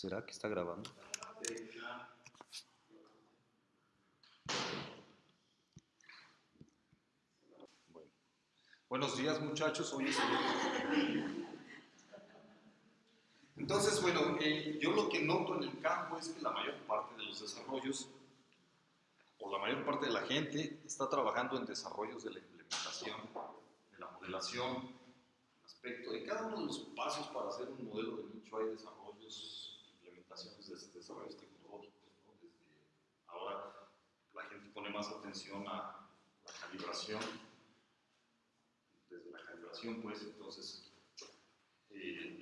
¿Será que está grabando? Bueno. Buenos días muchachos, hoy es Entonces, bueno, yo lo que noto en el campo es que la mayor parte de los desarrollos, o la mayor parte de la gente, está trabajando en desarrollos de la implementación, de la modelación, aspecto de cada uno de los pasos para hacer un modelo de nicho hay desarrollos, de desarrollos tecnológicos. Desde ahora la gente pone más atención a la calibración. Desde la calibración, pues entonces eh,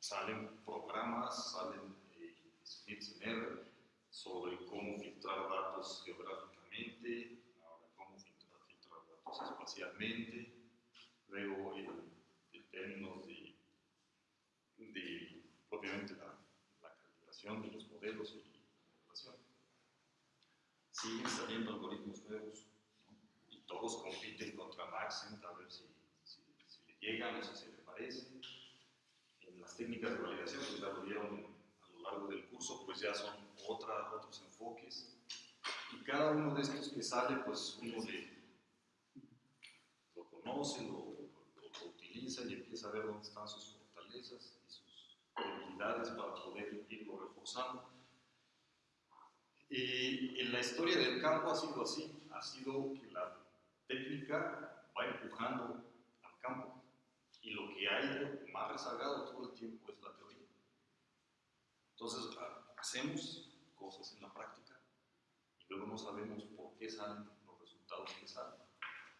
salen programas, salen eh, scripts en R sobre cómo filtrar datos geográficamente, ahora cómo filtrar, filtrar datos espacialmente, luego el términos de, de propiamente la, de los modelos y la. Siguen saliendo algoritmos nuevos ¿no? y todos compiten contra Maxent a ver si, si, si, le llegan o si se le parece. En las técnicas de validación, que ya lo vieron a lo largo del curso, pues ya son otra, otros enfoques. Y cada uno de estos que sale, pues uno lo conoce, lo y empieza a ver dónde están sus fortalezas debilidades para poder irlo reforzando. Y en la historia del campo ha sido así, ha sido que la técnica va empujando al campo y lo que hay más rezagado todo el tiempo es la teoría. Entonces hacemos cosas en la práctica y luego no sabemos por qué salen los resultados que salen.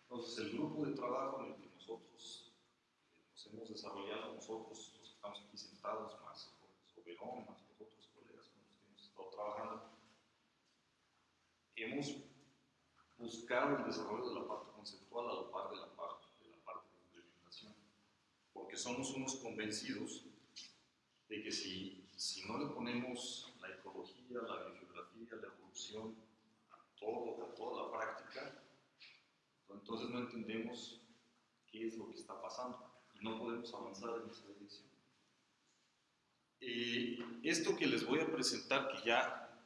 Entonces el grupo de trabajo en el que nosotros hemos desarrollado nosotros, estamos aquí sentados, más Soberón, más otros colegas con los que hemos estado trabajando, hemos buscado el desarrollo de la parte conceptual a la par de la parte de, la parte de implementación, porque somos unos convencidos de que si, si no le ponemos la ecología, la biogeografía, la evolución a, todo, a toda la práctica, entonces no entendemos qué es lo que está pasando no podemos avanzar en esa dirección. Esto que les voy a presentar, que ya,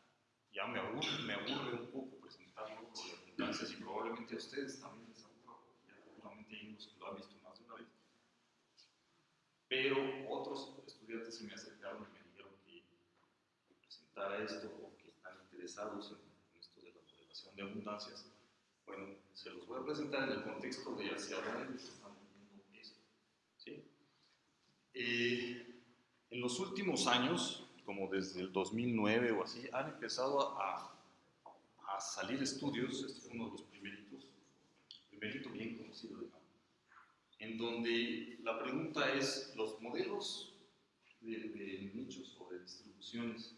ya me, aburre, me aburre un poco presentarlo con abundancias y probablemente a ustedes también les aburra, ya seguramente hay unos que lo han visto más de una vez. Pero otros estudiantes se me acercaron y me dijeron que presentara esto porque están interesados en, esto de la modelación de abundancias. Bueno, se los voy a presentar en el contexto de hacia dónde Eh, en los últimos años, como desde el 2009 o así, han empezado a, a salir estudios, este fue uno de los primeritos, primerito bien conocido, digamos, en donde la pregunta es, ¿los modelos de, de nichos o de distribuciones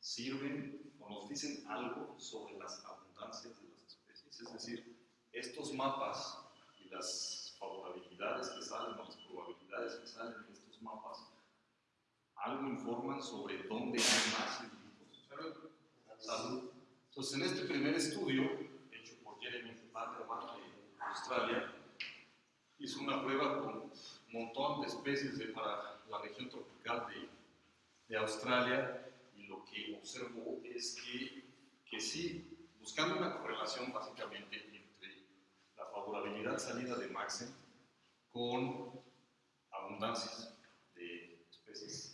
sirven o nos dicen algo sobre las abundancias de las especies? Es decir, estos mapas y las favorabilidades que salen o las probabilidades que salen de estos mapas algo informan sobre dónde hay más individuos. Salud. Entonces, en este primer estudio, hecho por Jeremy Vanderman de Australia, hizo una prueba con un montón de especies de, para la región tropical de, de Australia y lo que observó es que, que sí, buscando una correlación básicamente entre la favorabilidad salida de Maxen con abundancias de especies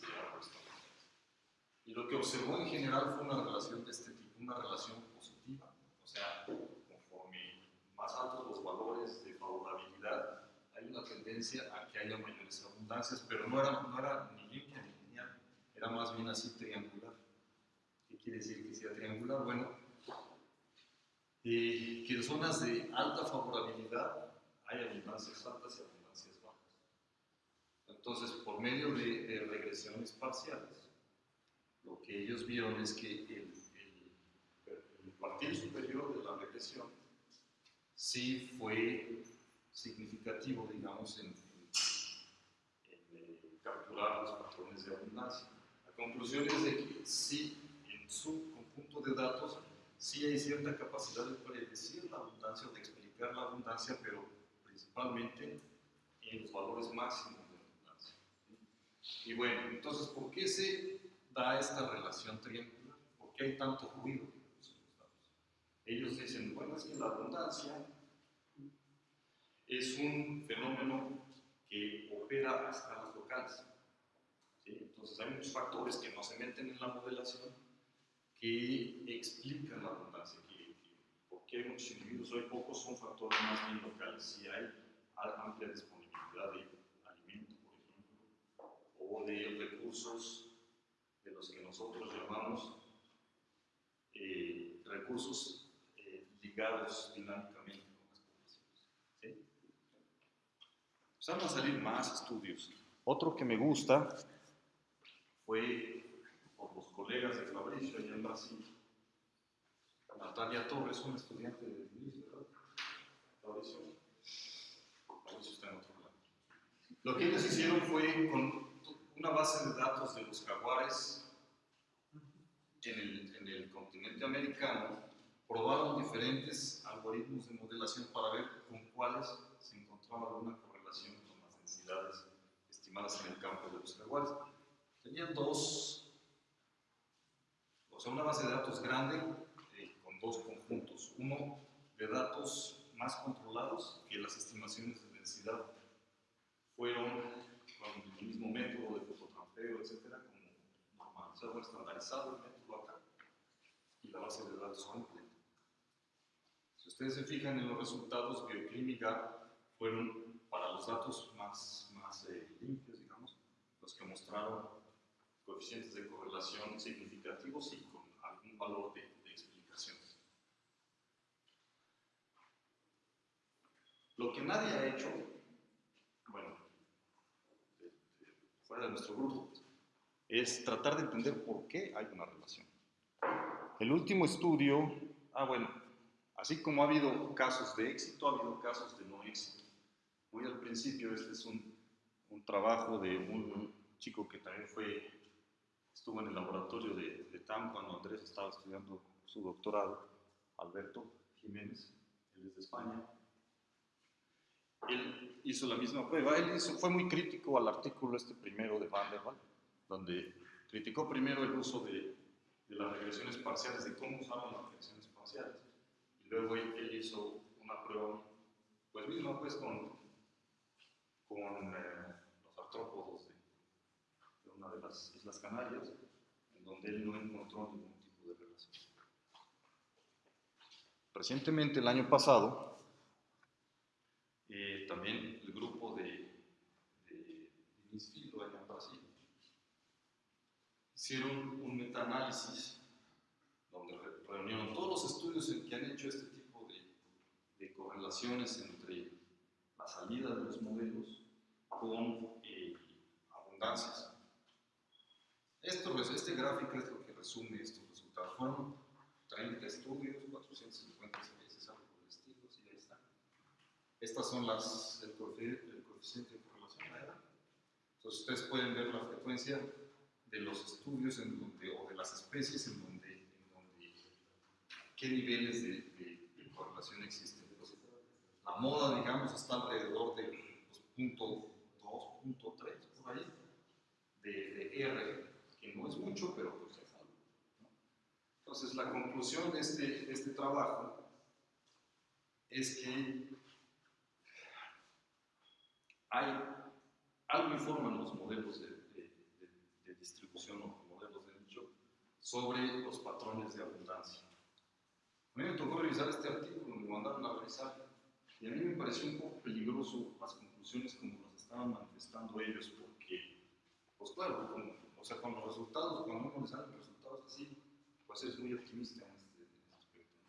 Y lo que observó en general fue una relación de este tipo, una relación positiva. O sea, conforme más altos los valores de favorabilidad, hay una tendencia a que haya mayores abundancias, pero no era, no era ni limpia ni lineal, era más bien así triangular. ¿Qué quiere decir que sea triangular? Bueno, eh, que en zonas de alta favorabilidad hay abundancias altas y abundancias entonces, por medio de, regresiones parciales, lo que ellos vieron es que el, partido superior de la regresión sí fue significativo, digamos, en, eh, capturar los patrones de abundancia. La conclusión es de que sí, en su conjunto de datos, sí hay cierta capacidad de predecir la abundancia o de explicar la abundancia, pero principalmente en los valores máximos y bueno, entonces, ¿por qué se da esta relación triangular? ¿Por qué hay tanto ruido? Ellos dicen, bueno, es que la abundancia es un fenómeno que opera a escalas locales. ¿sí? Entonces hay muchos factores que no se meten en la modelación que explican la abundancia, que, que porque hay muchos individuos, hay pocos, son factores más bien locales. Si hay amplia disponibilidad de alimento, por ejemplo, o de recursos los que nosotros llamamos eh, recursos eh, ligados dinámicamente con las poblaciones. ¿sí? Empezaron a salir más estudios. Otro que me gusta fue por los colegas de Fabricio allá en Brasil. Natalia Torres, una estudiante de Luis, ¿verdad? Fabricio. Fabricio está en otro lado. Lo que ellos hicieron fue con una base de datos de los jaguares en el, en el continente americano, probaron diferentes algoritmos de modelación para ver con cuáles se encontraba alguna correlación con las densidades estimadas en el campo de los jaguares. Tenían dos, o sea, una base de datos grande eh, con dos conjuntos. Uno de datos más controlados que las estimaciones de densidad fueron con el mismo método de fototrampeo, etcétera, como normalizado, estandarizado la base de datos completa. Si ustedes se fijan en los resultados, GAP fueron para los datos más, más eh, limpios, digamos, los que mostraron coeficientes de correlación significativos y con algún valor de, explicación. Lo que nadie ha hecho, bueno, fuera de nuestro grupo, es tratar de entender por qué hay una relación. El último estudio, ah bueno, así como ha habido casos de éxito, ha habido casos de no éxito. Muy al principio, este es un, un trabajo de un chico que también fue, estuvo en el laboratorio de, de TAM cuando Andrés estaba estudiando su doctorado, Alberto Jiménez, él es de España. Él hizo la misma prueba, él hizo, fue muy crítico al artículo este primero de Van der Waal, donde criticó primero el uso de, de las regresiones parciales, de cómo usaron las regresiones parciales. Y luego él, hizo una prueba, pues misma, pues con, con eh, los artrópodos de, de, una de las Islas Canarias, en donde él no encontró ningún tipo de relación. Recientemente, el año pasado, eh, también el grupo de, de Brasil hicieron un metaanálisis donde reunieron todos los estudios que han hecho este tipo de, de correlaciones entre la salida de los modelos con eh, abundancias. Esto, este gráfico es lo que resume estos resultados. Fueron 30 estudios, 450 especies, algo por el estilo, y ahí están. Estas son las, el, coeficiente, el coeficiente de correlación. ¿verdad? Entonces ustedes pueden ver la frecuencia de los estudios en donde, o de las especies en donde, en donde qué niveles de, de, de correlación existen. Entonces, la moda, digamos, está alrededor de pues, punto 2, punto 3, por ahí, de, de, R, que no es mucho, pero pues es algo. ¿no? Entonces, la conclusión de este, de este trabajo es que hay, algo informan los modelos de o modelos de nicho sobre los patrones de abundancia. A mí me tocó revisar este artículo, me mandaron a revisar, y a mí me pareció un poco peligroso las conclusiones como las estaban manifestando ellos, porque, pues claro, con, o sea, con los resultados, cuando uno le salen resultados así, pues es muy optimista en este, en este aspecto.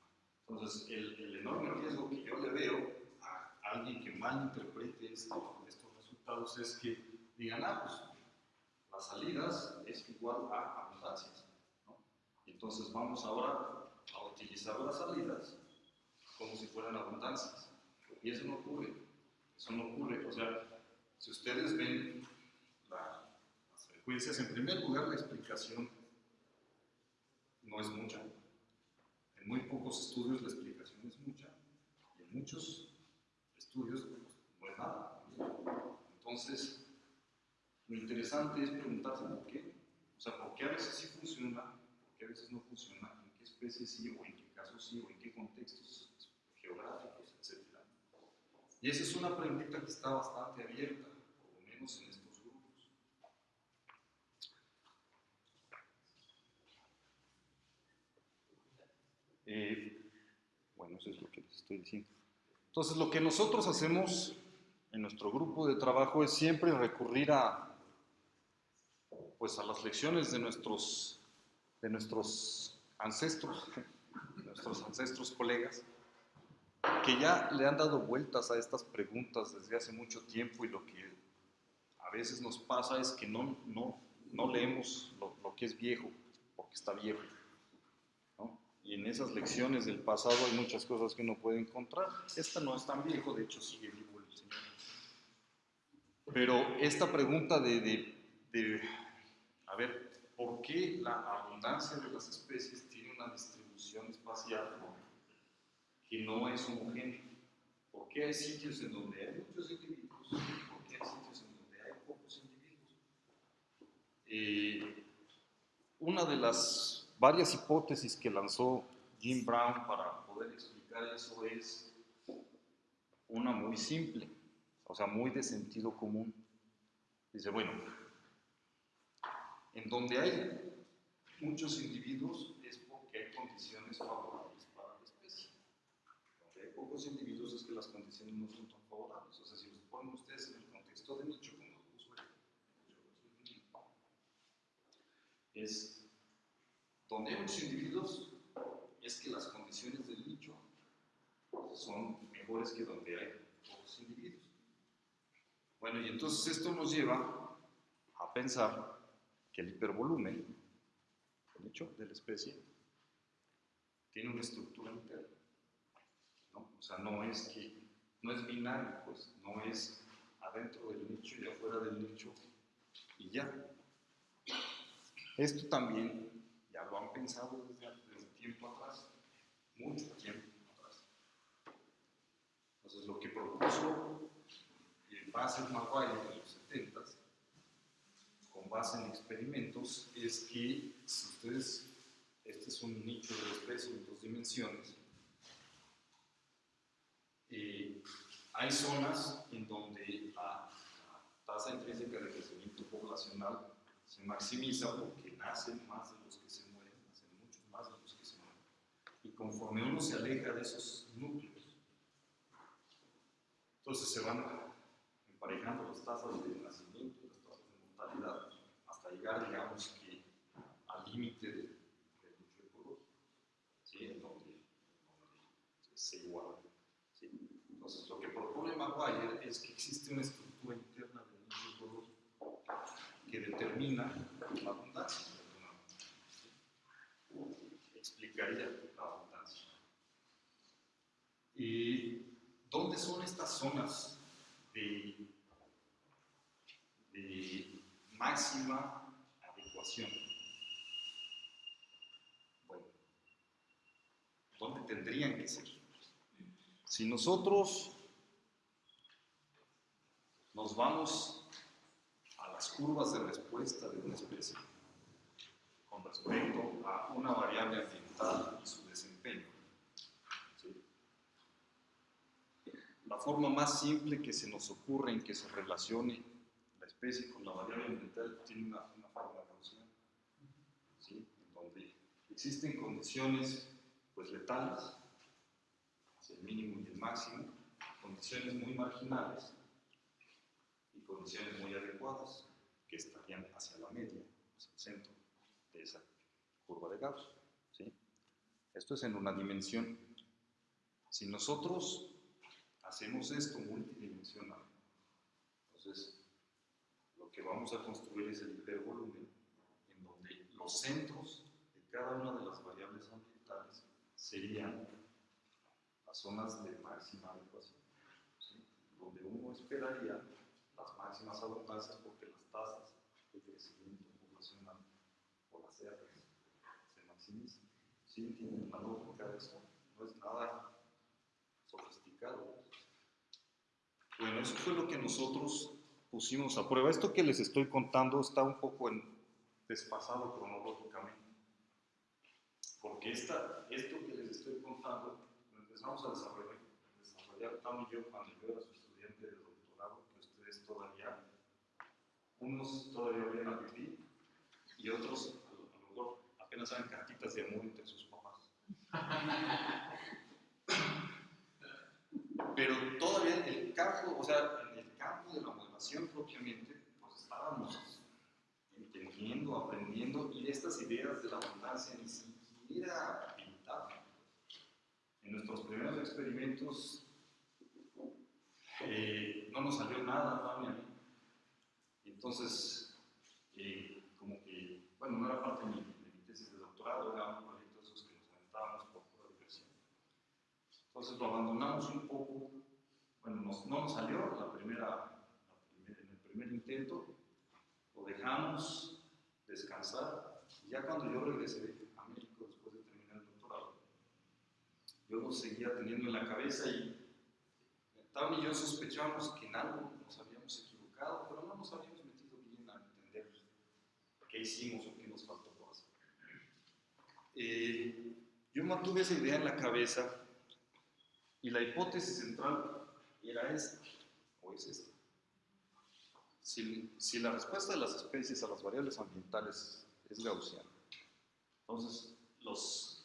Entonces, el, el, enorme riesgo que yo le veo a alguien que malinterprete esto, estos resultados es que digan, ah, pues salidas es igual a abundancias. Entonces vamos ahora a utilizar las salidas como si fueran abundancias. Y eso no ocurre. Eso no ocurre. O sea, si ustedes ven la, las frecuencias, en primer lugar la explicación no es mucha. En muy pocos estudios la explicación es mucha. Y en muchos estudios pues, no es nada. Entonces, lo interesante es preguntarse por qué. O sea, ¿por qué a veces sí funciona, por qué a veces no funciona, en qué especies sí, o en qué casos sí, o en qué contextos geográficos, etcétera? Y esa es una pregunta que está bastante abierta, por lo menos en estos grupos. Eh, bueno, eso es lo que les estoy diciendo. Entonces, lo que nosotros hacemos en nuestro grupo de trabajo es siempre recurrir a, pues, a las lecciones de nuestros, de nuestros ancestros, nuestros ancestros colegas, que ya le han dado vueltas a estas preguntas desde hace mucho tiempo y lo que a veces nos pasa es que no, no, no leemos lo, lo que es viejo, porque está viejo. ¿no? Y en esas lecciones del pasado hay muchas cosas que uno puede encontrar. Esta no es tan viejo, de hecho sigue vivo el Señor. Pero esta pregunta de, ver, ¿por qué la abundancia de las especies tiene una distribución espacial que no es homogénea? ¿Por qué hay sitios en donde hay muchos individuos? ¿Por qué hay sitios en donde hay pocos individuos? Eh, una de las varias hipótesis que lanzó Jim Brown para poder explicar eso es una muy simple, o sea, muy de sentido común. Dice, bueno, en donde hay muchos individuos es porque hay condiciones favorables para la especie. Donde hay pocos individuos es que las condiciones no son tan favorables. O sea, si los ponen ustedes en el contexto de nicho, como lo puso es donde hay muchos individuos es que las condiciones del nicho son mejores que donde hay pocos individuos. Bueno, y entonces esto nos lleva a pensar que el hipervolumen, el nicho de la especie, tiene una estructura interna. O sea, no es que, no es binario, pues, no es adentro del nicho y afuera del nicho y ya. Esto también ya lo han pensado desde, desde tiempo atrás, mucho tiempo atrás. Entonces, lo que propuso Bassett Maguire en los 70 con base en experimentos es que si ustedes, este es un nicho de especie en dos dimensiones, eh, hay zonas en donde la, tasa intrínseca de crecimiento poblacional se maximiza porque nacen más de los que se mueren, nacen muchos más de los que se mueren. Y conforme uno se aleja de esos núcleos, entonces se van emparejando las tasas de nacimiento y las tasas de mortalidad digamos, que al límite del nicho ecológico, en donde, se iguala. Entonces, lo que propone Maguire es que existe una estructura interna del nicho ecológico que determina la abundancia. Explicaría la abundancia. ¿Y dónde son estas zonas de, de máxima adecuación. Bueno, ¿dónde tendrían que ser? Si nosotros nos vamos a las curvas de respuesta de una especie con respecto a una variable ambiental y su desempeño, la forma más simple que se nos ocurre en que se relacione la especie con la variable ambiental tiene una, una forma gaussiana, ¿sí? en donde existen condiciones pues, letales, el mínimo y el máximo, condiciones muy marginales y condiciones muy adecuadas que estarían hacia la media, hacia el centro de esa curva de Gauss. ¿sí? Esto es en una dimensión. Si nosotros hacemos esto multidimensional. Entonces, lo que vamos a construir es el hipervolumen, en donde los centros cada una de las variables ambientales serían las zonas de máxima adecuación, donde uno esperaría las máximas abundancias porque las tasas de crecimiento poblacional o las R se maximizan. ¿Sí entienden la lógica de eso? No es nada sofisticado. Bueno, eso fue lo que nosotros pusimos a prueba. Esto que les estoy contando está un poco en desfasado cronológicamente. Porque esta, esto que les estoy contando, lo empezamos a desarrollar, desarrollar Tom y yo cuando yo era su estudiante de doctorado, que ustedes todavía, unos todavía habían a vivir y otros a lo, a lo mejor apenas saben cartitas de amor entre sus papás. Pero todavía en el campo, o sea, en el campo de la modelación propiamente, pues estábamos entendiendo, aprendiendo, y estas ideas de la abundancia ni En nuestros primeros experimentos eh, no nos salió nada, mí. Entonces, eh, como que, bueno, no era parte de mi, tesis de doctorado, era un proyecto esos que nos aventábamos por pura diversión. Entonces lo abandonamos un poco, bueno, no nos salió la primera, en el primer intento, lo dejamos descansar, y ya cuando yo regresé a México después de terminar el doctorado, yo lo seguía teniendo en la cabeza y Tam y yo sospechábamos que en algo nos habíamos equivocado, pero no nos habíamos metido bien a entender qué hicimos o qué nos faltó por hacer. Eh, yo mantuve esa idea en la cabeza y la hipótesis central era esta, o es esta. Si, si la respuesta de las especies a las variables ambientales es gaussiana, entonces los,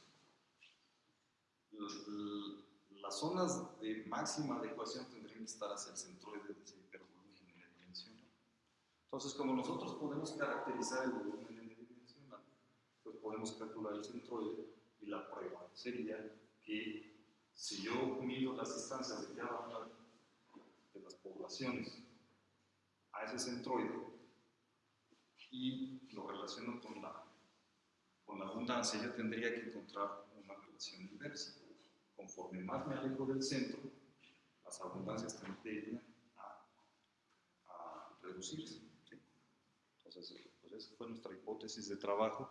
las zonas de máxima adecuación tendrían que estar hacia el centroide de ese hipervolumen n-dimensional. Entonces, como nosotros podemos caracterizar el volumen n-dimensional, pues podemos calcular el centroide y la prueba sería que si yo mido las distancias de cada una de las poblaciones a ese centroide y lo relaciono con la, con la abundancia, yo tendría que encontrar una relación inversa. Conforme más me alejo del centro, las abundancias tendrían a, a reducirse. Entonces, pues esa fue nuestra hipótesis de trabajo.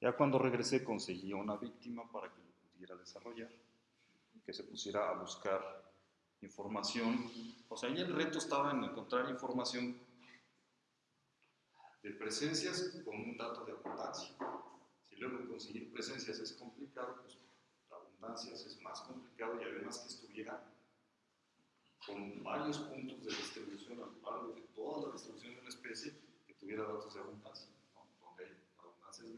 Ya cuando regresé conseguí una víctima para que lo pudiera desarrollar, que se pusiera a buscar información. O sea, ahí el reto estaba en encontrar información de presencias con un dato de abundancia. Si luego conseguir presencias es complicado, pues la abundancias es más complicado y además que estuviera con varios puntos de distribución a lo largo de toda la distribución de una especie que tuviera datos de abundancia, ¿no? donde hay abundancias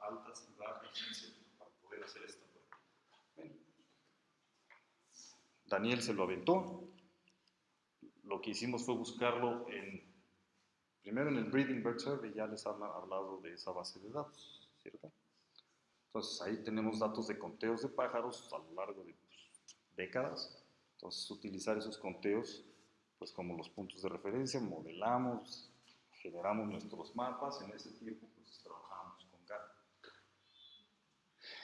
altas y bajas, para poder hacer esta prueba. Bueno. Daniel se lo aventó. Lo que hicimos fue buscarlo en, primero en el Breeding Bird Survey, ya les han hablado de esa base de datos, ¿cierto? Entonces ahí tenemos datos de conteos de pájaros a lo largo de pues, décadas. Entonces utilizar esos conteos pues como los puntos de referencia, modelamos, generamos nuestros mapas, en ese tiempo pues trabajamos con GAT.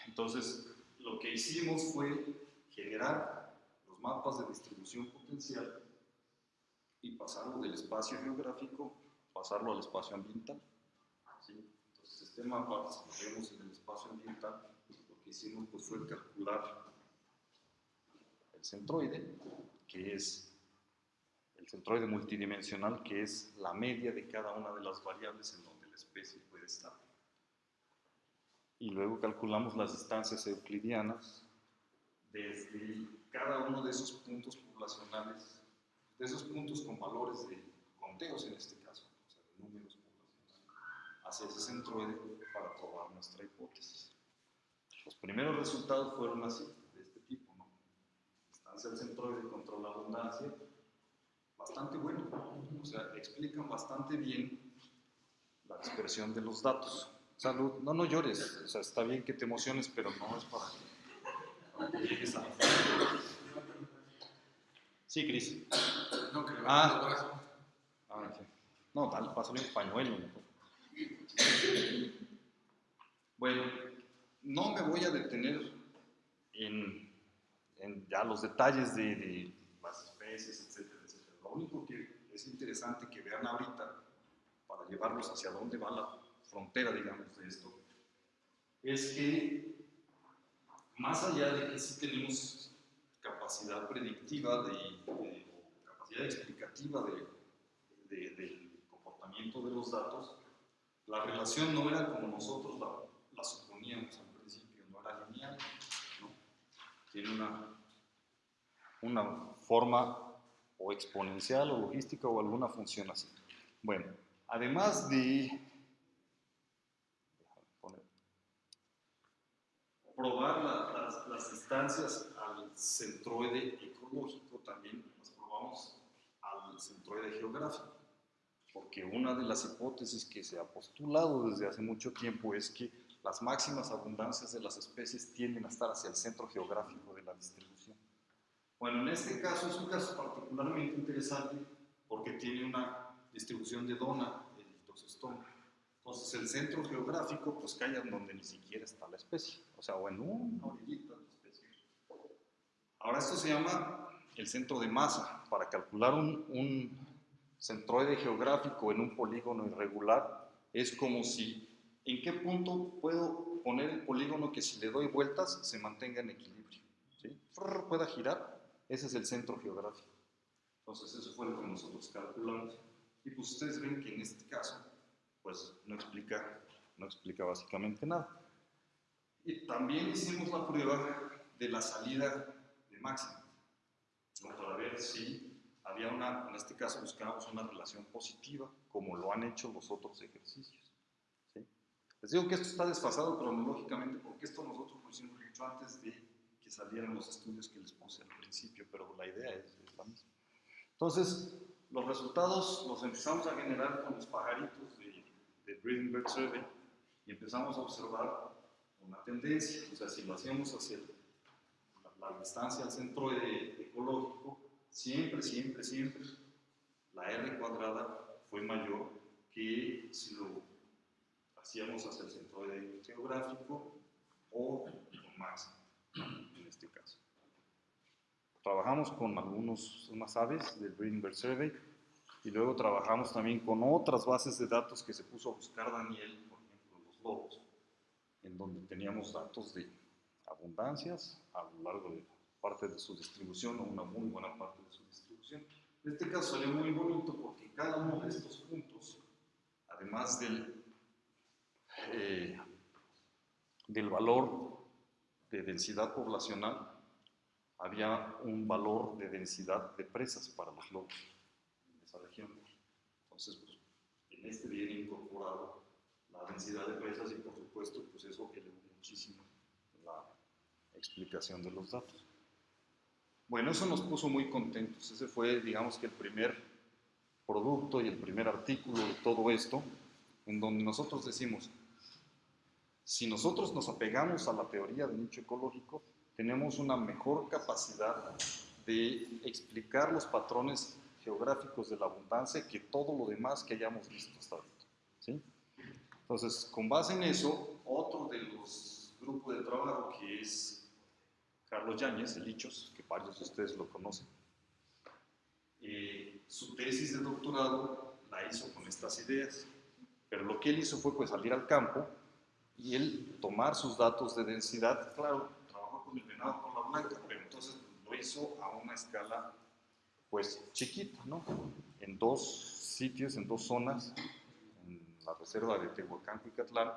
Entonces lo que hicimos fue generar los mapas de distribución potencial y pasarlo del espacio geográfico, pasarlo al espacio ambiental. ¿Sí? Entonces, este mapa, si lo vemos en el espacio ambiental, lo que hicimos pues, fue calcular el centroide, que es el centroide multidimensional, que es la media de cada una de las variables en donde la especie puede estar. Y luego calculamos las distancias euclidianas desde cada uno de esos puntos poblacionales, de esos puntos con valores de conteos en este caso, o sea, de números poblacionales, hacia ese centroide para probar nuestra hipótesis. Los primeros resultados fueron así, de este tipo, ¿no? Distancia del centroide contra la abundancia, bastante bueno, o sea, explican bastante bien la dispersión de los datos. Salud, no, no llores, o sea, está bien que te emociones, pero no es para que llegues a... Sí, Cris. No, que le Ah. Ah, sí. No, dale, pásale un pañuelo. mejor. Bueno, no me voy a detener en, ya los detalles de, las especies, etcétera, etcétera. Lo único que es interesante que vean ahorita, para llevarlos hacia dónde va la frontera, digamos, de esto, es que más allá de que sí tenemos capacidad predictiva de, capacidad explicativa de- del comportamiento de los datos, la relación no era como nosotros la, suponíamos al principio, no era lineal, tiene una, una forma o exponencial o logística o alguna función así. Bueno, además de probar la, las, las, distancias al centroide ecológico, también las probamos al centroide geográfico, porque una de las hipótesis que se ha postulado desde hace mucho tiempo es que las máximas abundancias de las especies tienden a estar hacia el centro geográfico de la distribución. Bueno, en este caso es un caso particularmente interesante porque tiene una distribución de dona, el toxostoma. Entonces el centro geográfico pues cae donde ni siquiera está la especie, o sea, o en una orillita de la especie. Ahora esto se llama el centro de masa. Para calcular un, un centroide geográfico en un polígono irregular es como si, ¿en qué punto puedo poner el polígono que si le doy vueltas se mantenga en equilibrio? Pueda girar ese es el centro geográfico. Entonces, eso fue lo que nosotros calculamos. Y pues ustedes ven que en este caso, pues no explica, no explica básicamente nada. Y también hicimos la prueba de la salida de máxima, para ver si había una, en este caso buscábamos una relación positiva, como lo han hecho los otros ejercicios. ¿sí? Les digo que esto está desfasado cronológicamente, porque esto nosotros lo hicimos mucho antes de que salieran los estudios que les puse al principio, pero la idea es, es la misma. Entonces, los resultados los empezamos a generar con los pajaritos de, de Breeding Bird Survey y empezamos a observar una tendencia, o sea, si lo hacíamos hacia la, la distancia al centroide ecológico, siempre, siempre, siempre la R cuadrada fue mayor que si lo hacíamos hacia el centroide geográfico o con máximo en este caso. Trabajamos con algunos, unas aves del Breeding Bird Survey y luego trabajamos también con otras bases de datos que se puso a buscar Daniel, por ejemplo, los lobos, en donde teníamos datos de abundancias a lo largo de parte de su distribución o una muy buena parte de su distribución. En este caso salió muy bonito porque cada uno de estos puntos, además del, eh, del valor de densidad poblacional, había un valor de densidad de presas para los lobos en esa región. Entonces, pues, en este viene incorporado la densidad de presas y por supuesto, pues eso elevó muchísimo la explicación de los datos. Bueno, eso nos puso muy contentos. Ese fue, digamos que el primer producto y el primer artículo de todo esto, en donde nosotros decimos, si nosotros nos apegamos a la teoría del nicho ecológico, tenemos una mejor capacidad de explicar los patrones geográficos de la abundancia que todo lo demás que hayamos visto hasta ahorita. ¿sí? Entonces, con base en eso, otro de los grupos de trabajo que es Carlos Yáñez, de Lichos, que varios de ustedes lo conocen, eh, su tesis de doctorado la hizo con estas ideas, pero lo que él hizo fue pues salir al campo y él tomar sus datos de densidad, claro, trabajó con el venado por la blanca, pero entonces lo hizo a una escala pues chiquita, ¿no? En dos sitios, en dos zonas, en la reserva de Tehuacán y Catlán,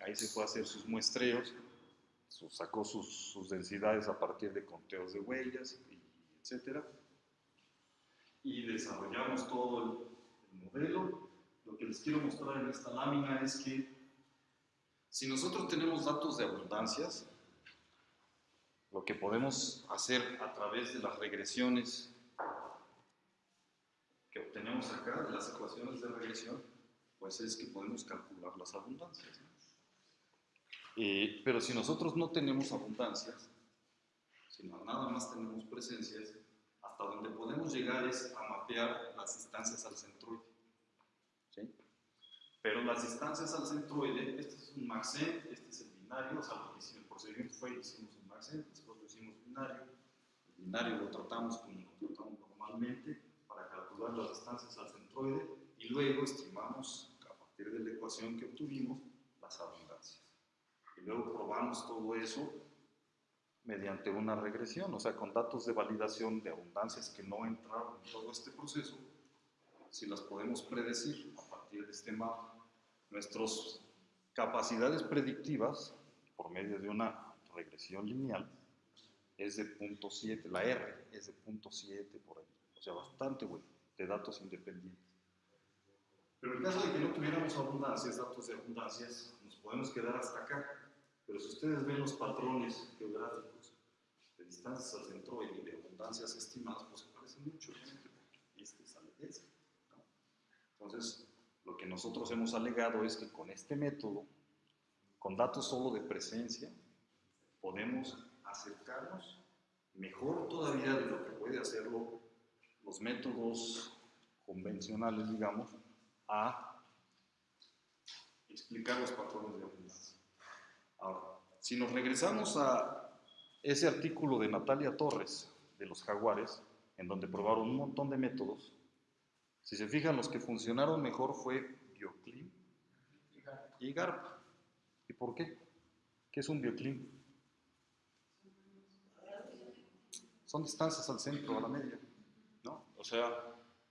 ahí se fue a hacer sus muestreos, sacó sus, densidades a partir de conteos de huellas, etcétera, y desarrollamos todo el, el modelo. Lo que les quiero mostrar en esta lámina es que si nosotros tenemos datos de abundancias, lo que podemos hacer a través de las regresiones que obtenemos acá, de las ecuaciones de regresión, pues es que podemos calcular las abundancias. Eh, pero si nosotros no tenemos abundancias, sino nada más tenemos presencias, hasta donde podemos llegar es a mapear las distancias al centroide. ¿sí? Pero las distancias al centroide, este es un maxent, este es el binario, o sea, lo que hicimos, el procedimiento fue, hicimos un maxent, después lo hicimos binario, el binario lo tratamos como lo tratamos normalmente para calcular las distancias al centroide y luego estimamos, a partir de la ecuación que obtuvimos, las abundancias. Luego probamos todo eso mediante una regresión, o sea, con datos de validación de abundancias que no entraron en todo este proceso, si las podemos predecir a partir de este mapa nuestras capacidades predictivas, por medio de una regresión lineal, es de 0.7, la R es de 0.7 por ahí, o sea, bastante bueno, de datos independientes. Pero en caso de que no tuviéramos abundancias, datos de abundancias, nos podemos quedar hasta acá. Pero si ustedes ven los patrones geográficos de distancias al centro y de abundancias estimadas, pues se parecen mucho, este este. Entonces, lo que nosotros hemos alegado es que con este método, con datos solo de presencia, podemos acercarnos mejor todavía de lo que puede hacerlo los métodos convencionales, digamos, a explicar los patrones de abundancia. Ahora, si nos regresamos a ese artículo de Natalia Torres, de los jaguares, en donde probaron un montón de métodos, si se fijan, los que funcionaron mejor fue Bioclim y GARP. ¿Y por qué? ¿Qué es un Bioclim? Son distancias al centro, a la media. ¿no? O sea,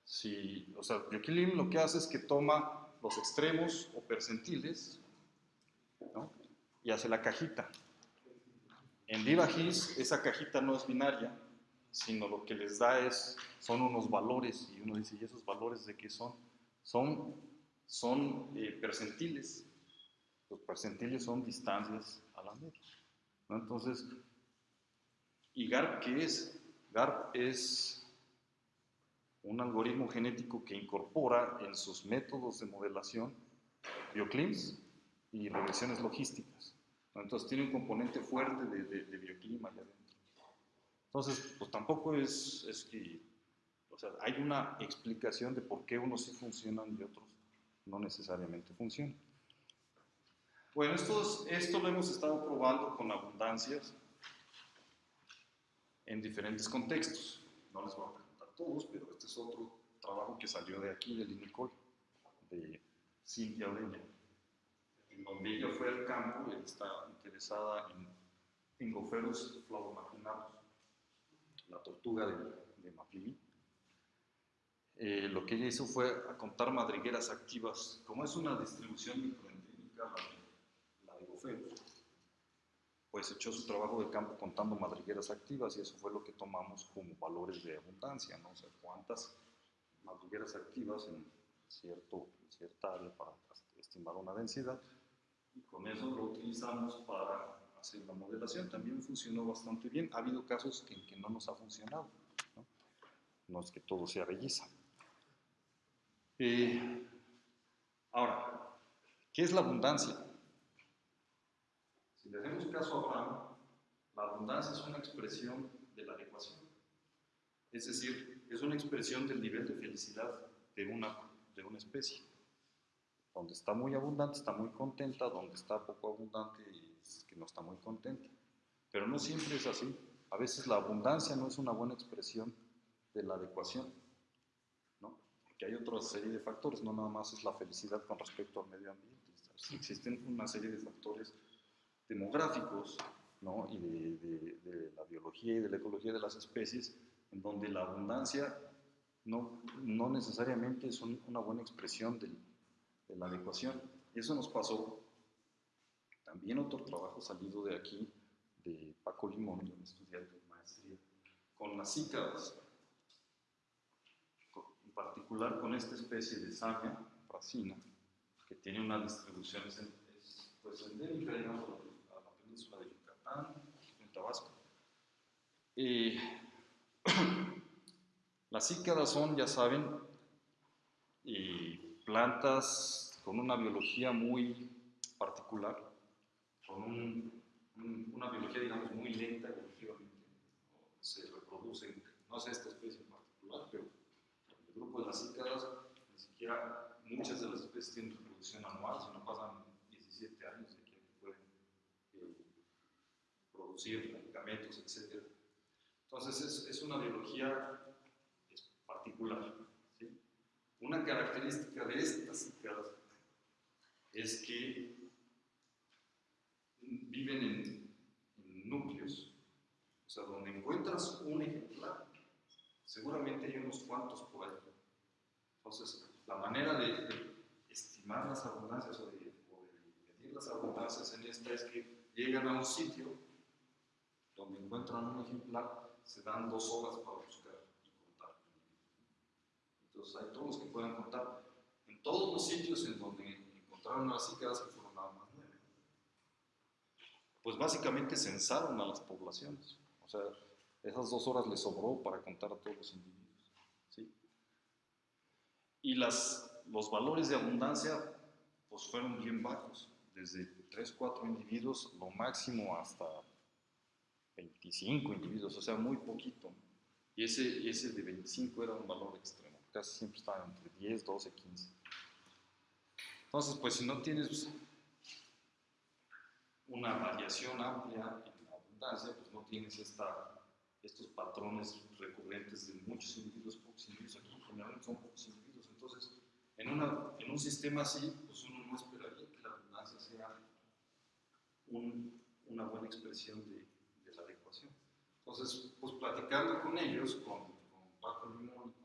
si, o sea, Bioquilim lo que hace es que toma los extremos o percentiles. Y hace la cajita. En VivaGIS esa cajita no es binaria, sino lo que les da es, son unos valores, y uno dice, ¿y esos valores de qué son? Son, son eh, percentiles. Los percentiles son distancias a la media. ¿no? Entonces, ¿y GARP qué es? GARP es un algoritmo genético que incorpora en sus métodos de modelación bioclims y regresiones logísticas. Entonces tiene un componente fuerte de, de, bioclima allá adentro. Entonces, pues tampoco es, que, o sea, hay una explicación de por qué unos sí funcionan y otros no necesariamente funcionan. Bueno, esto, lo hemos estado probando con abundancias en diferentes contextos. No les voy a todos, pero este es otro trabajo que salió de aquí, del INICOL, de Cintia Oreña, en donde ella fue al campo, está interesada en Ingoferus flavomarginatus, la tortuga de, de eh, lo que ella hizo fue a contar madrigueras activas, como es una distribución microendémica la la de pues echó su trabajo de campo contando madrigueras activas y eso fue lo que tomamos como valores de abundancia, ¿no? O sea, cuántas madrigueras activas en, cierto, cierta área para estimar una densidad y con eso lo utilizamos para hacer la modelación. También funcionó bastante bien. Ha habido casos en que no nos ha funcionado, ¿no? Es que todo sea belleza. Eh, ahora, ¿qué es la abundancia? Si le hacemos caso a Abraham, la abundancia es una expresión de la adecuación. Es decir, es una expresión del nivel de felicidad de una, de una especie. Donde está muy abundante, está muy contenta, donde está poco abundante, es que no está muy contenta. Pero no siempre es así. A veces la abundancia no es una buena expresión de la adecuación. ¿no? Porque hay otra serie de factores, no nada más es la felicidad con respecto al medio ambiente. Existen una serie de factores demográficos ¿no? y de, la biología y de la ecología de las especies, en donde la abundancia no, no necesariamente es una buena expresión de, la adecuación. Eso nos pasó también otro trabajo salido de aquí, de Paco Limón, un estudiante de maestría, con las cícadas, en particular con esta especie de Samia racina, que tiene una distribución pues, endémica, digamos, península de Yucatán, en Tabasco. las cícadas son, ya saben, plantas con una biología muy particular, con una biología, digamos, muy lenta evolutivamente. Se reproducen, no sé esta especie en particular, pero el grupo de las cícadas, ni siquiera muchas de las especies tienen reproducción anual, sino pasan 17 años producir medicamentos, etc. Entonces es, una biología particular. Una característica de estas es que viven en, núcleos, o sea, donde encuentras un ejemplar, seguramente hay unos cuantos por ahí. Entonces, la manera de, estimar las abundancias o de, o de medir las abundancias en esta es que llegan a un sitio donde encuentran un ejemplar, se dan dos horas para buscar. Entonces hay todos los que puedan contar. En todos los sitios en donde encontraron las cícadas, que fueron nada más nueve, pues básicamente censaron a las poblaciones. O sea, esas dos horas les sobró para contar a todos los individuos. ¿sí? Y las, los valores de abundancia pues fueron bien bajos, desde 3, 4 individuos, lo máximo hasta 25 individuos, o sea, muy poquito. Y ese, ese de 25 era un valor casi siempre estaba entre 10, 12, 15. Entonces, pues si no tienes una variación amplia en la abundancia, pues no tienes esta, estos patrones recurrentes de muchos individuos, pocos individuos. Aquí generalmente son pocos individuos. Entonces, en, un sistema así, pues uno no esperaría que la abundancia sea un, una buena expresión de, de, la adecuación. Entonces, pues platicando con ellos, con, con Paco Limón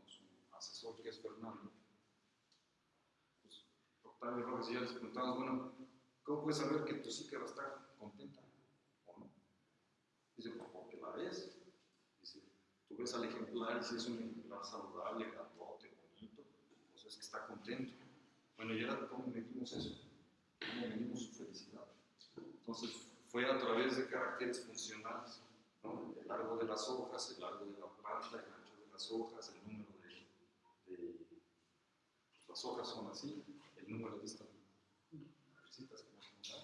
es Fernando, pues Octavio Rojas y yo les preguntamos, bueno, ¿cómo puedes saber que tu psíquera está contenta o no? Dice, pues porque la ves. Dice, tú ves al ejemplar y si es un ejemplar saludable, grandote, bonito, pues es que está contento. Bueno, ¿y ahora cómo medimos eso? ¿Cómo medimos su felicidad? Entonces, fue a través de caracteres funcionales, ¿no? el largo de las hojas, el largo de la planta, el ancho de las hojas, el número las hojas son así, el número de estas citas que dan.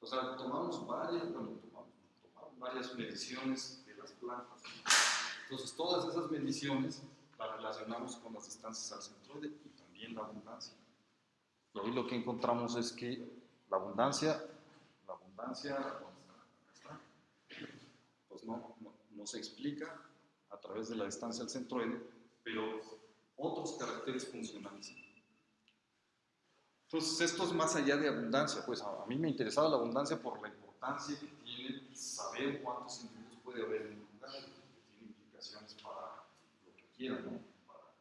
O sea, tomamos varias, bueno, tomamos, tomamos varias mediciones de las plantas. Entonces, todas esas mediciones las relacionamos con las distancias al centroide y también la abundancia. Y ahí lo que encontramos es que la abundancia abundancia, pues no, no, no, se explica a través de la distancia al centroide, pero otros caracteres funcionales. Entonces, esto es más allá de abundancia, pues a, mí me interesaba la abundancia por la importancia que tiene saber cuántos individuos puede haber en un lugar, que tiene implicaciones para lo que quieran, ¿no? para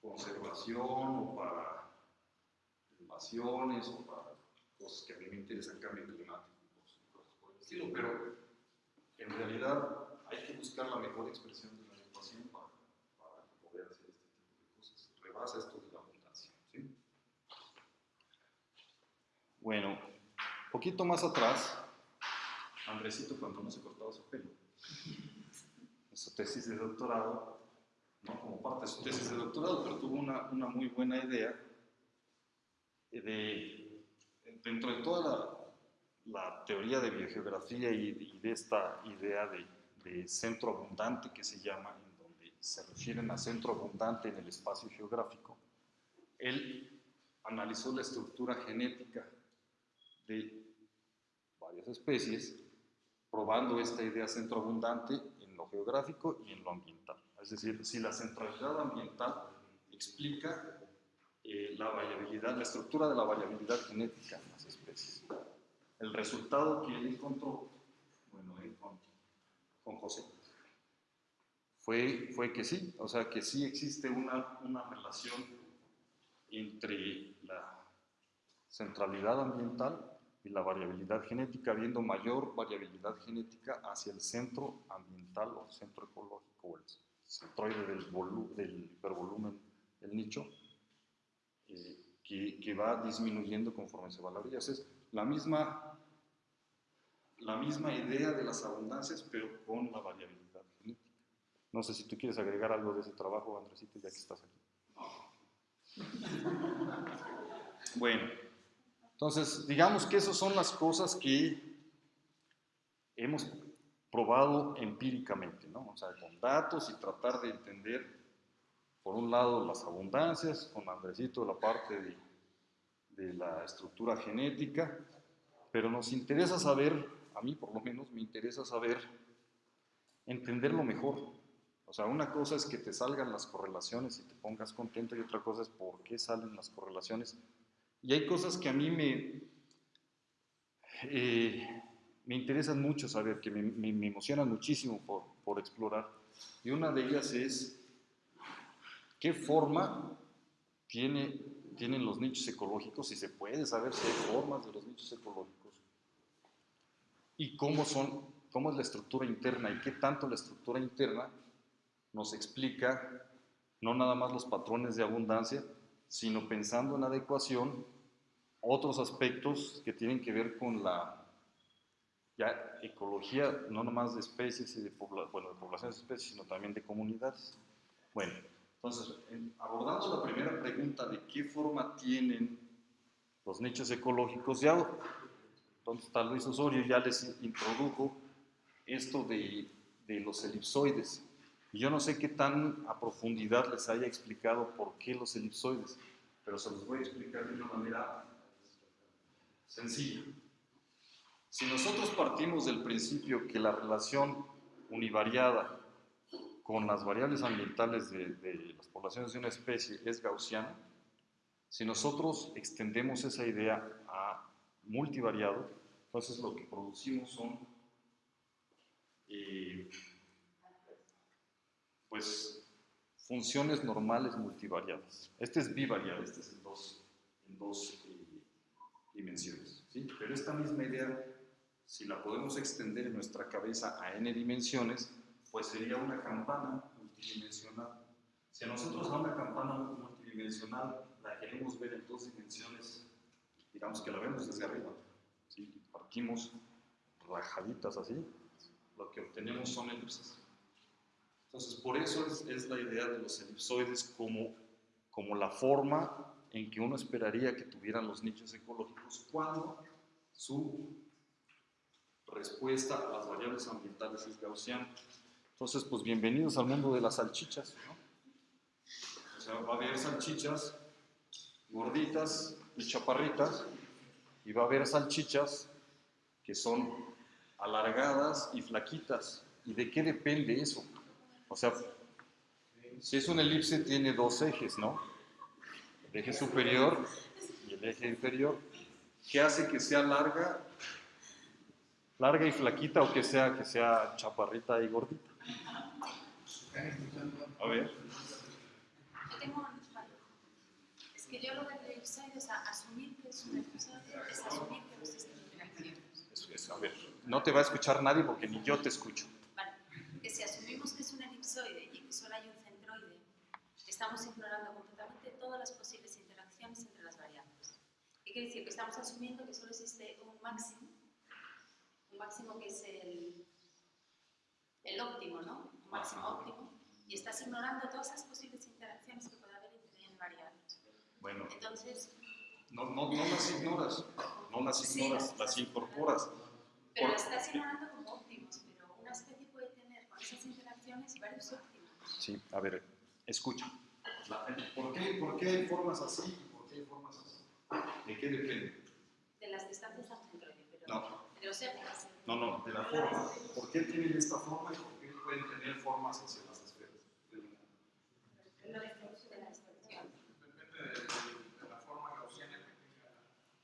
conservación o para invasiones o para cosas que a mí me interesan, cambio climático, cosas por el estilo, pero en realidad hay que buscar la mejor expresión de la ecuación para, para, poder hacer este tipo de Rebasa esto de la abundancia. ¿sí? Bueno, poquito más atrás, Andresito cuando no se cortaba su pelo, en su tesis de doctorado, no como parte de su tesis de doctorado, pero tuvo una, muy buena idea de dentro de toda la, teoría de biogeografía y, de esta idea de, centro abundante que se llama, se refieren a centro abundante en el espacio geográfico, él analizó la estructura genética de varias especies, probando esta idea centro abundante en lo geográfico y en lo ambiental. Es decir, si la centralidad ambiental explica eh, la variabilidad, la estructura de la variabilidad genética en las especies. El resultado que él encontró, bueno, él con, con José, fue, que sí, o sea, que sí existe una, relación entre la centralidad ambiental y la variabilidad genética, habiendo mayor variabilidad genética hacia el centro ambiental o centro ecológico, o el centroide del, del hipervolumen, el nicho, eh, que, va disminuyendo conforme se va la orilla. Es la misma, la misma idea de las abundancias, pero con la variabilidad. No sé si tú quieres agregar algo de ese trabajo, Andresito, ya que estás aquí. Bueno, entonces, digamos que esas son las cosas que hemos probado empíricamente, ¿no? O sea, con datos y tratar de entender por un lado las abundancias, con Andresito la parte de, de, la estructura genética, pero nos interesa saber, a mí por lo menos me interesa saber, entenderlo mejor. O sea, una cosa es que te salgan las correlaciones y te pongas contento y otra cosa es por qué salen las correlaciones. Y hay cosas que a mí me, eh, me interesan mucho saber, que me, me, me emocionan muchísimo por, por explorar. Y una de ellas es ¿Qué forma tiene tienen los nichos ecológicos y se puede saber si hay formas de los nichos ecológicos y cómo son, cómo es la estructura interna y qué tanto la estructura interna nos explica no nada más los patrones de abundancia, sino pensando en adecuación otros aspectos que tienen que ver con la ecología, no nomás de especies y de, bueno, de poblaciones de especies, sino también de comunidades. Bueno, entonces, abordando la primera pregunta de qué forma tienen los nichos ecológicos, ya entonces está Luis Osorio, ya les introdujo esto de, de los elipsoides. Yo no sé qué tan a profundidad les haya explicado por qué los elipsoides, pero se los voy a explicar de una manera sencilla. Si nosotros partimos del principio que la relación univariada con las variables ambientales de, las poblaciones de una especie es gaussiana, si nosotros extendemos esa idea a multivariado, entonces lo que producimos son eh, pues funciones normales multivariadas. Este es bivariado, este es en dos, eh, dimensiones. ¿sí? Pero esta misma idea si la podemos extender en nuestra cabeza a n dimensiones, pues sería una campana multidimensional. Si a nosotros a una campana multidimensional la queremos ver en dos dimensiones, digamos que la vemos desde arriba, ¿sí? partimos rajaditas así, lo que obtenemos son elipses. Entonces, por eso es, la idea de los elipsoides como, como la forma en que uno esperaría que tuvieran los nichos ecológicos cuando su respuesta a las variables ambientales es gaussiana. Entonces, pues bienvenidos al mundo de las salchichas. O sea, va a haber salchichas gorditas y chaparritas, y va a haber salchichas que son alargadas y flaquitas. ¿Y de qué depende eso? O sea, si es una elipse tiene dos ejes, ¿no? El eje superior y el eje inferior. ¿Qué hace que sea larga larga y flaquita o que sea, que sea chaparrita y gordita. A ver. Yo tengo una Es que yo lo del elipsoide, o sea, asumir que es un elipsoide es asumir que no existen interacciones. Eso es, a ver, no te va a escuchar nadie porque ni yo te escucho. Vale, que si asumimos que es un elipsoide y que solo hay un centroide, estamos ignorando completamente todas las posibles interacciones entre las variables. ¿Qué quiere decir? Que estamos asumiendo que solo existe un máximo máximo que es el, el óptimo, ¿no? Un máximo óptimo. Y estás ignorando todas esas posibles interacciones que puede haber entre variables. Bueno. Entonces... No, no, no las ignoras, no las ignoras, las, incorporas. Pero las estás ignorando como óptimos, pero una especie puede tener con esas interacciones varios óptimos. Sí, a ver, escucha. ¿Por, qué, ¿Por qué hay formas así y por qué hay formas así? ¿De qué depende? De las distancias al centroide, pero no. de los épocas. No, no, de la forma. ¿Por qué tienen esta forma y por qué pueden tener formas hacia las esferas? Depende de, la forma gaussiana que tenga,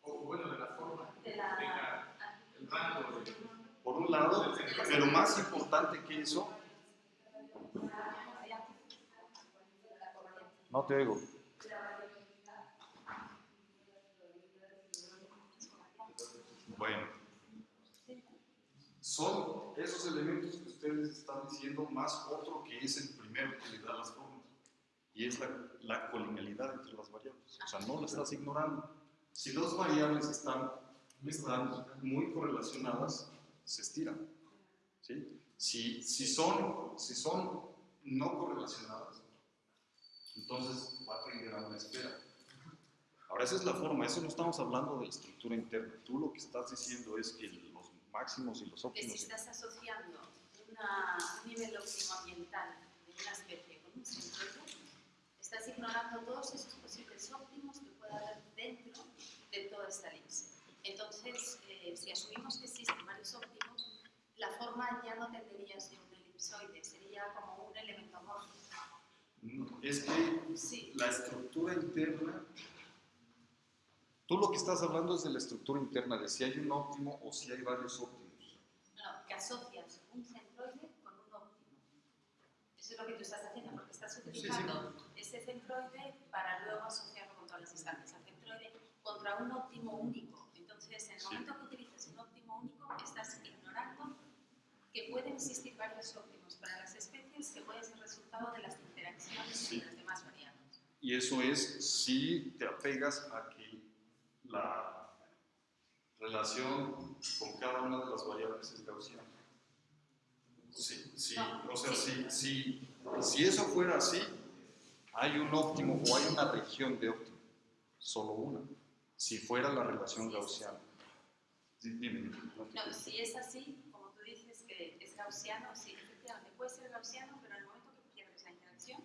o bueno, de la forma que tenga el rango. Por un lado, pero más importante que eso, no te oigo. Bueno son esos elementos que ustedes están diciendo más otro que es el primero que le da las formas. Y es la, la colinealidad entre las variables. O sea, no lo estás ignorando. Si dos variables están, están muy correlacionadas, se estiran. ¿sí? Si, si, son, si son no correlacionadas, entonces va a tender a una esfera. Ahora, esa es la forma, eso no estamos hablando de estructura interna. Tú lo que estás diciendo es que máximos y los óptimos. Que si estás asociando una, un nivel óptimo ambiental de una especie con un centroide, estás ignorando todos esos posibles óptimos que pueda haber dentro de toda esta elipse. Entonces, eh, si asumimos que existen varios óptimos, la forma ya no tendría a ser un elipsoide, sería como un elemento Es que la estructura interna Tú lo que estás hablando es de la estructura interna, de si hay un óptimo o si hay varios óptimos. No, que asocias un centroide con un óptimo. Eso es lo que tú estás haciendo, porque estás utilizando ese centroide para luego asociarlo con todas las distancias al centroide, contra un óptimo único. Entonces, en el momento que utilizas un óptimo único, estás ignorando que pueden existir varios óptimos para las especies que pueden ser resultado de las sí. Y eso es si te apegas a que la relación con cada una de las variables es gaussiana. Sí, sí, o sea, sí. si, si eso fuera así, hay un óptimo o hay una región de óptimo, solo una, si fuera la relación gaussiana. Dime, no, si es así, como tú dices que es gaussiano, sí, efectivamente puede ser gaussiano, pero en el momento que pierdes la interacción,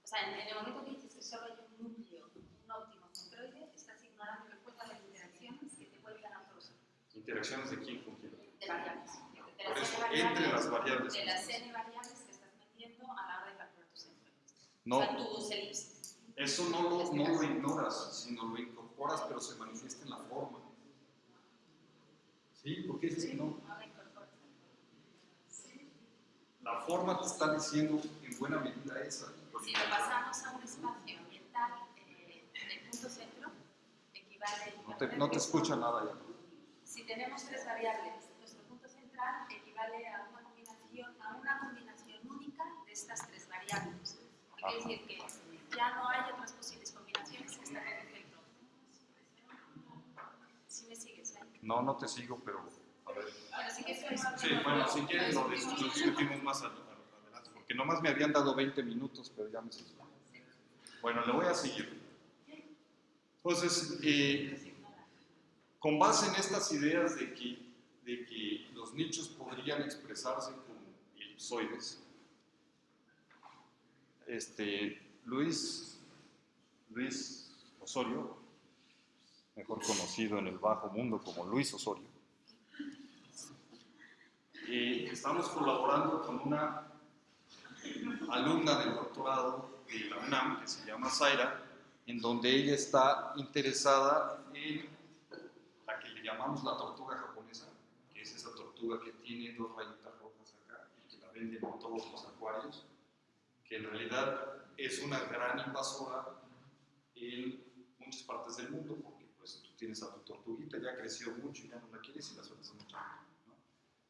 o sea, en, el momento que dices que solo hay un núcleo, un óptimo centroide, estás ignorando que puede haber interacciones que te pueden dar otros. ¿Interacciones de quién con quién? De variables. De Por eso, entre las variables. De las n variables que estás metiendo a la hora de calcular tus centroides. No. O sea, tus elipses. Eso no lo, no lo ignoras, sino lo incorporas, pero se manifiesta en la forma. ¿Sí? ¿Por qué dices que no? La forma te está diciendo en buena medida esa. Si lo pasamos a un espacio ambiental, eh, el punto centro equivale... No te, no te escucha nada ya. Si tenemos tres variables, nuestro punto central equivale a una combinación, a una combinación única de estas tres variables. Quiere decir que ya no hay otras posibles combinaciones que están en el centro. ¿Sí me sigues ahí? No, no te sigo, pero a ver. Bueno, sí, que sí, bueno, si quieres lo discutimos más adelante, nomás me habían dado 20 minutos, pero ya me seguí. Bueno, le voy a seguir. Entonces, eh, con base en estas ideas de que, de que los nichos podrían expresarse como elipsoides, este, Luis, Luis Osorio, mejor conocido en el bajo mundo como Luis Osorio, y estamos colaborando con una alumna del doctorado de la UNAM que se llama Zaira, en donde ella está interesada en la que le llamamos la tortuga japonesa, que es esa tortuga que tiene dos rayitas rojas acá y que la venden en todos los acuarios, que en realidad es una gran invasora en muchas partes del mundo, porque pues tú tienes a tu tortuguita, ya creció mucho y ya no la quieres y la sueltas mucho. ¿no?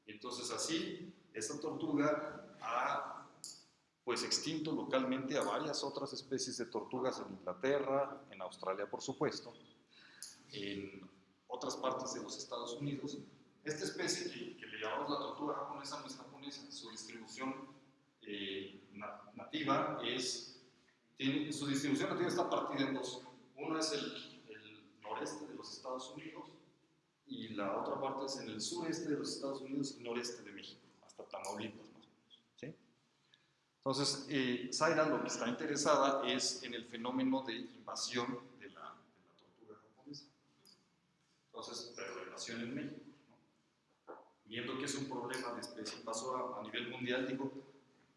Entonces así, esta tortuga ha pues extinto localmente a varias otras especies de tortugas en Inglaterra, en Australia por supuesto, en otras partes de los Estados Unidos. Esta especie que, que le llamamos la tortuga japonesa no es japonesa, su distribución eh, nativa es, tiene, su distribución nativa está partida en dos. Uno es el, el, noreste de los Estados Unidos y la otra parte es en el sureste de los Estados Unidos y noreste de México, hasta Tamaulipas más o menos. ¿sí? Entonces, eh, Zaira lo que está interesada es en el fenómeno de invasión de la, de la tortuga japonesa. Entonces, pero invasión en México. ¿no? Viendo que es un problema de especie invasora a nivel mundial, digo,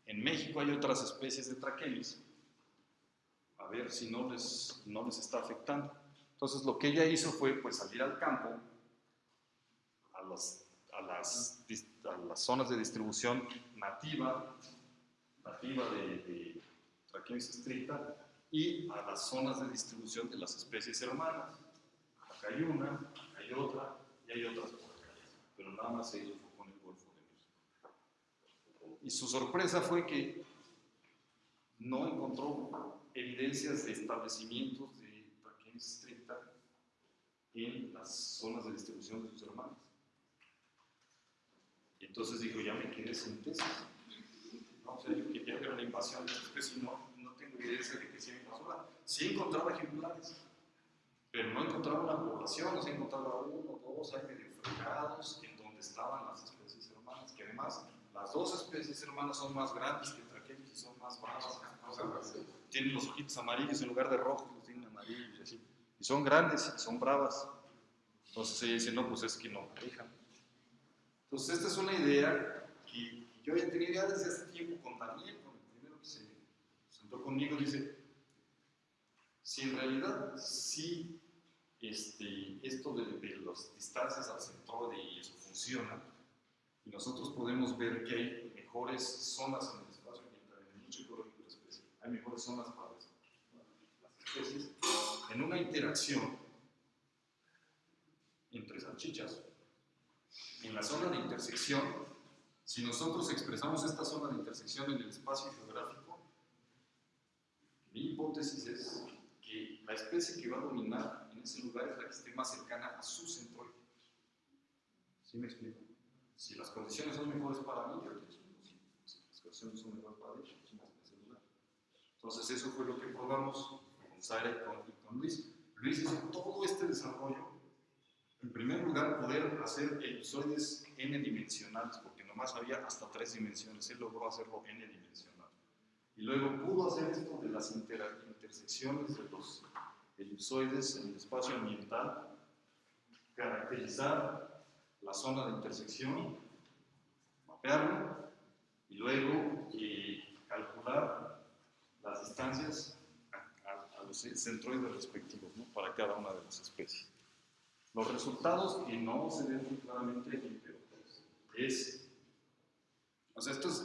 en México hay otras especies de traquelis, a ver si no les, no les está afectando. Entonces lo que ella hizo fue pues salir al campo, a, los, a, las, a las zonas de distribución nativa, nativa de, de traquelis estricta, y a las zonas de distribución de las especies hermanas. Acá hay una, hay otra, y hay otras por acá. Pero nada más se hizo con el Golfo de México. Y su sorpresa fue que no encontró evidencias de establecimientos de traquelis estricta en las zonas de distribución de sus hermanos. Y entonces dijo, ya me quedé sin tesis. ¿No? O sea, yo quería ver la invasión de esta especie y no, no tengo evidencia de que sea invasora. Sí encontraba ejemplares, pero no encontraba una población, o sea, encontraba uno, dos, hay medio fregados en donde estaban las especies hermanas, que además las dos especies hermanas son más grandes que traquelis y son más bravas. Tienen los ojitos amarillos en lugar de rojos, los tienen amarillos y son grandes y son bravas. Entonces ella dice, no, pues es que no dejan. Entonces esta es una idea que yo ya tenía ya desde hace tiempo con Daniel, con el primero que se sentó conmigo, dice, si en realidad sí este, esto de, de las distancias al centroide y eso funciona, y nosotros podemos ver que hay mejores zonas en el espacio ambiental, en el nicho ecológico de la especie, hay mejores zonas para eso. especies en una interacción entre salchichas. En la zona de intersección, si nosotros expresamos esta zona de intersección en el espacio geográfico, mi hipótesis es que la especie que va a dominar en ese lugar es la que esté más cercana a su centroide. ¿Sí me explico? Si las condiciones son mejores para mí, yo si las condiciones son mejores para ellos, pues en ese lugar. Entonces eso fue lo que probamos con Sara y con, con Luis. Luis hizo todo este desarrollo en primer lugar, poder hacer elipsoides n-dimensionales, nomás había hasta tres dimensiones. Él logró hacerlo n-dimensional. Y luego pudo hacer esto de las intersecciones de los elipsoides en el espacio ambiental, caracterizar la zona de intersección, mapearlo y luego eh, calcular las distancias a, los centroides respectivos para cada una de las especies. Los resultados, y no se ven muy claramente pero es, o sea, esto es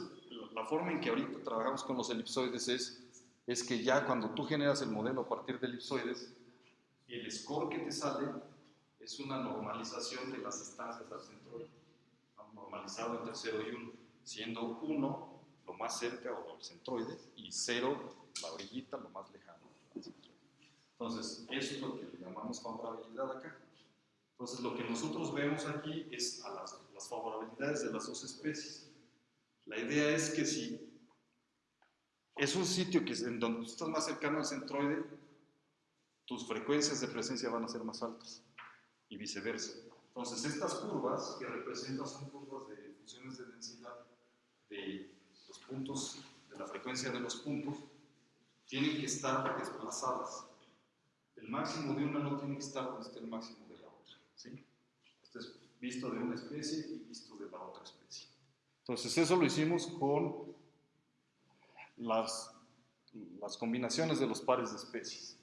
la forma en que ahorita trabajamos con los elipsoides es, es que ya cuando tú generas el modelo a partir de elipsoides, el score que te sale es una normalización de las distancias al centro, normalizado entre 0 y 1, siendo 1 lo más cerca o el centroide y 0 la orillita lo más lejano. Entonces, eso es lo que llamamos favorabilidad acá. Entonces, lo que nosotros vemos aquí es a las, favorabilidades de las dos especies. La idea es que si es un sitio que en donde tú estás más cercano al centroide, tus frecuencias de presencia van a ser más altas y viceversa. Entonces, estas curvas que representan son curvas de funciones de densidad de los puntos, de la frecuencia de los puntos, tienen que estar desplazadas. El máximo de una no tiene que estar donde esté el máximo ¿sí? Esto es visto de una especie y visto de la otra especie. Entonces eso lo hicimos con las, combinaciones de los pares de especies.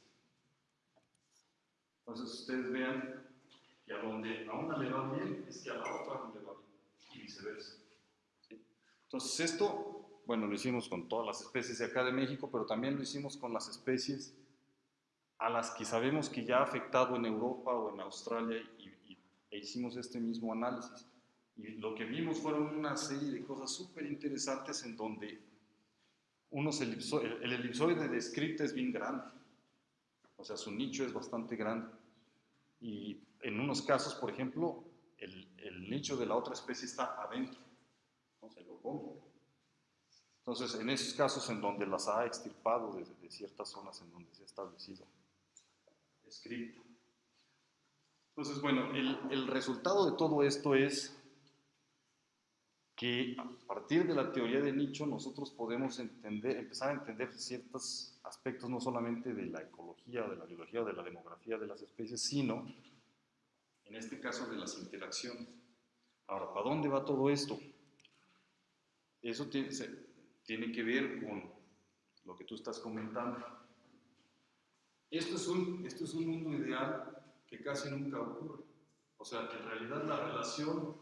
Entonces ustedes vean que a donde a una le va bien es que a la otra le va bien y viceversa. Entonces esto, bueno, lo hicimos con todas las especies de acá de México, pero también lo hicimos con las especies a las que sabemos que ya ha afectado en Europa o en Australia y, e hicimos este mismo análisis. Y lo que vimos fueron una serie de cosas súper interesantes en donde unos el, elipsoide de script es bien grande, o sea, su nicho es bastante grande. Y en unos casos, por ejemplo, el, el nicho de la otra especie está adentro, no se lo pongo. Entonces, en esos casos en donde las ha extirpado desde de ciertas zonas en donde se ha establecido script. Entonces, bueno, el, el, resultado de todo esto es que a partir de la teoría de nicho nosotros podemos empezar a entender ciertos aspectos no solamente de la ecología, de la biología de la demografía de las especies, sino, en este caso, de las interacciones. Ahora, ¿para dónde va todo esto? Eso tiene, tiene que ver con lo que tú estás comentando. Esto es, un, esto es un mundo ideal que casi nunca ocurre. O sea, que en realidad la relación,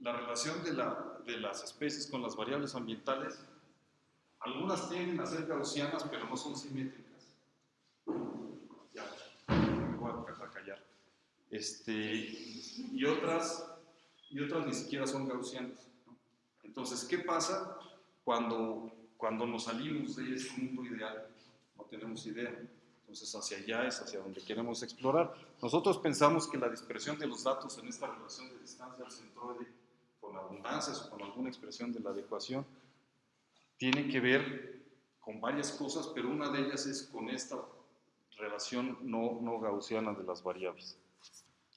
la relación de, la, de las especies con las variables ambientales, algunas tienden a ser gaussianas, pero no son simétricas. Ya, me voy a callar. Este, y, otras, y otras ni siquiera son gaussianas. Entonces, ¿qué pasa cuando, cuando nos salimos de este mundo ideal? no tenemos idea. Entonces hacia allá es hacia donde queremos explorar. Nosotros pensamos que la dispersión de los datos en esta relación de distancia al centroide con abundancias o con alguna expresión de la adecuación tiene que ver con varias cosas, pero una de ellas es con esta relación no, no gaussiana de las variables.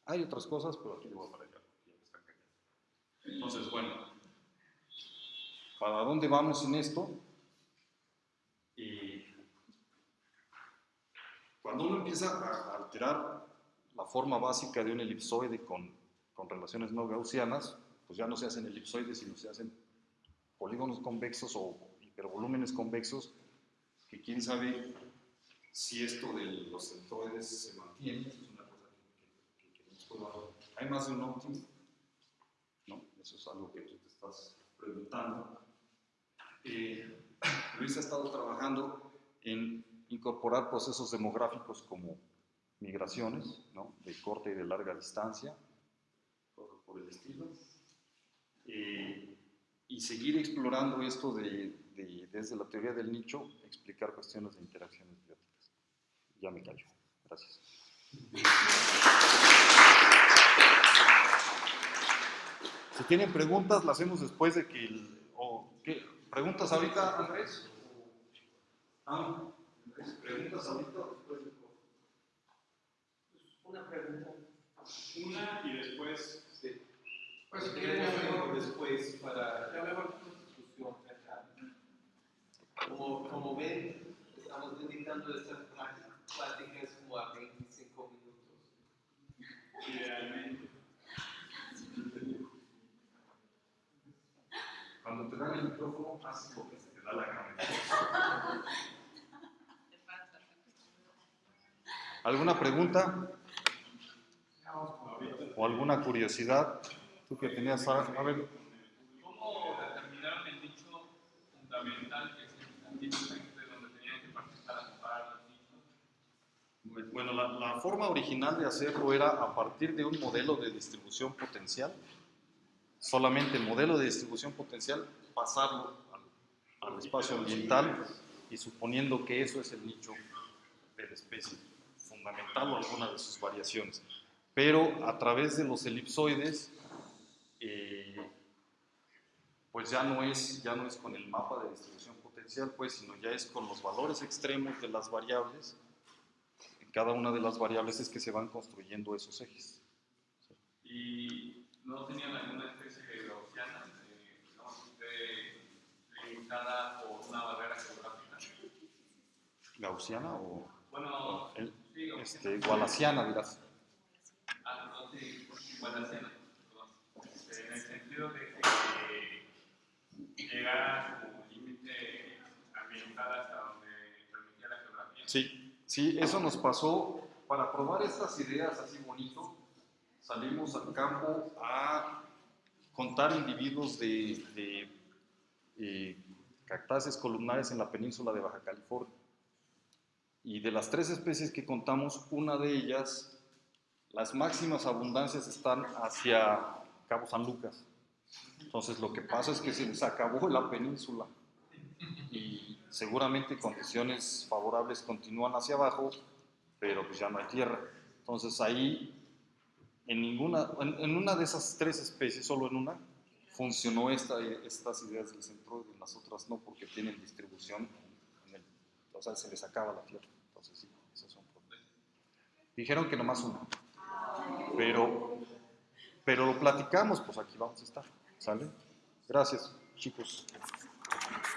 Hay otras cosas, pero aquí le voy a parar Entonces, bueno, ¿para dónde vamos en esto? Y cuando uno empieza a alterar la forma básica de un elipsoide con, con relaciones no gaussianas, pues ya no se hacen elipsoides, sino se hacen polígonos convexos o hipervolúmenes convexos, que quién sabe si esto de los centroides se mantiene, es una cosa que, que, Hay más de un óptimo, ¿no? Eso es algo que tú te estás preguntando. Eh, Luis ha estado trabajando en incorporar procesos demográficos como migraciones, ¿no? de corta y de larga distancia, por el estilo, eh, y seguir explorando esto de, de, desde la teoría del nicho, explicar cuestiones de interacciones bióticas. Ya me callo. Gracias. Si tienen preguntas, las hacemos después de que... O. ¿Preguntas ahorita, Andrés? Ah, ¿Preguntas ahorita o después del Una pregunta. Una y después. Pues si queremos después para la mejor discusión acá. Como, como ven, estamos dedicando estas pláticas como a 25 minutos. Idealmente. Cuando te dan el micrófono, haces lo que se te da la gana. ¿Alguna pregunta? ¿O alguna curiosidad? Tú que tenías, a ver, ¿Cómo determinaron el nicho fundamental que es el nicho de donde tenían que participar a separar los nichos? Bueno, la, la, forma original de hacerlo era a partir de un modelo de distribución potencial, solamente el modelo de distribución potencial, pasarlo al, al espacio ambiental y suponiendo que eso es el nicho de la especie fundamental o alguna de sus variaciones. Pero a través de los elipsoides, pues ya no, es, ya no es con el mapa de distribución potencial, pues, sino ya es con los valores extremos de las variables. En cada una de las variables es que se van construyendo esos ejes. ¿Y no tenían alguna especie de gaussiana, de, limitada por una barrera geográfica? ¿Gaussiana o...? Bueno, el, este, dirás. Ah, no, sí, Wallaciana, este, en el sentido de que llegara a su límite ambiental hasta donde permitía la geografía. Sí, sí, eso nos pasó. Para probar estas ideas así bonito, salimos al campo a contar individuos de, de eh, cactáceas columnares en la península de Baja California. Y de las tres especies que contamos, una de ellas, las máximas abundancias están hacia Cabo San Lucas. Entonces lo que pasa es que se les acabó la península y seguramente condiciones favorables continúan hacia abajo, pero pues ya no hay tierra. Entonces ahí, en, ninguna, en, una de esas tres especies, solo en una, funcionó esta, estas ideas del centro y en las otras no, porque tienen distribución en el, o sea, se les acaba la tierra. Entonces sí, esos son problemas. Dijeron que nomás uno, pero, pero lo platicamos, pues aquí vamos a estar, Gracias, chicos.